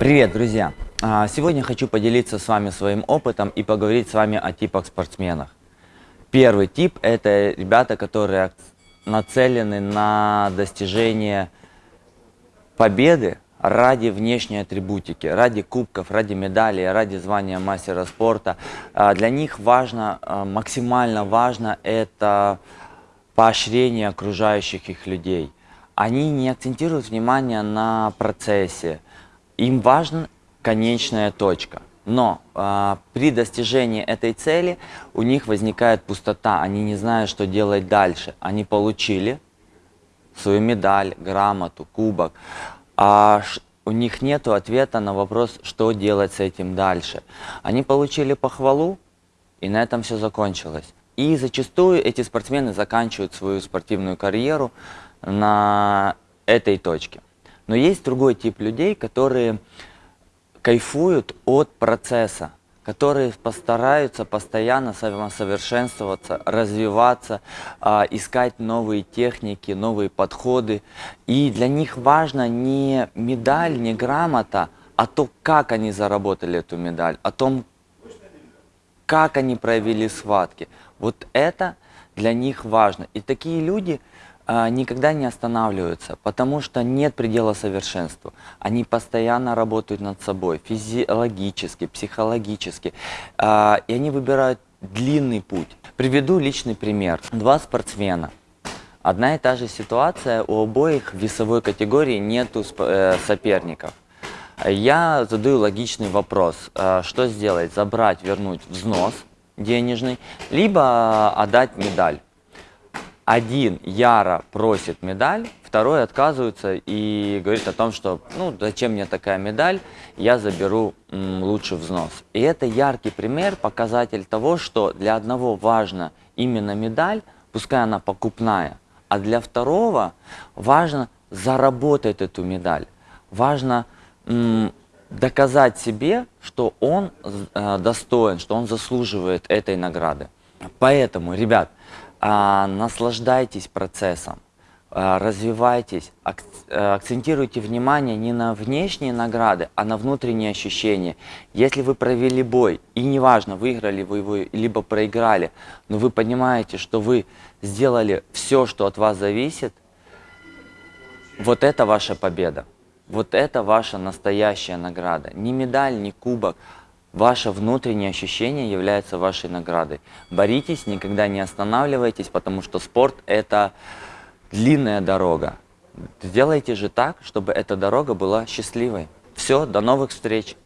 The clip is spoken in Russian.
Привет, друзья! А, Сегодня хочу поделиться с вами своим опытом и поговорить с вами о типах спортсменов. Первый тип – это ребята, которые нацелены на достижение победы ради внешней атрибутики, ради кубков, ради медалей, ради звания мастера спорта. А, Для них важно, а, максимально важно это поощрение окружающих их людей. Они не акцентируют внимание на процессе. Им важна конечная точка. Но а, при достижении этой цели у них возникает пустота. Они не знают, что делать дальше. Они получили свою медаль, грамоту, кубок. А у них нет ответа на вопрос, что делать с этим дальше. Они получили похвалу, и на этом все закончилось. И зачастую эти спортсмены заканчивают свою спортивную карьеру на этой точке. Но есть другой тип людей, которые кайфуют от процесса, которые постараются постоянно самосовершенствоваться, развиваться, а, искать новые техники, новые подходы. И для них важно не медаль, не грамота, а то, как они заработали эту медаль, о том, как они провели схватки. Вот это для них важно. И такие люди никогда не останавливаются, потому что нет предела совершенству. Они постоянно работают над собой, физиологически, психологически, а, и они выбирают длинный путь. Приведу личный пример. Два спортсмена. Одна и та же ситуация, у обоих весовой категории нету э, соперников. Я задаю логичный вопрос, э, что сделать, забрать, вернуть взнос денежный, либо отдать медаль. Один яро просит медаль, второй отказывается и говорит о том, что ну зачем мне такая медаль, я заберу м, лучше взнос. И это яркий пример, показатель того, что для одного важна именно медаль, пускай она покупная, а для второго важно заработать эту медаль. Важно м, доказать себе, что он э, достоин, что он заслуживает этой награды. Поэтому, ребят, а, наслаждайтесь процессом, а, развивайтесь, э, акцентируйте внимание не на внешние награды, а на внутренние ощущения. Если вы провели бой, и неважно, выиграли вы его, либо проиграли, но вы понимаете, что вы сделали все, что от вас зависит, вот это ваша победа. Вот это ваша настоящая награда. Не медаль, не кубок. Ваше внутреннее ощущение является вашей наградой. Боритесь, никогда не останавливайтесь, потому что спорт – это длинная дорога. Сделайте же так, чтобы эта дорога была счастливой. Все, до новых встреч!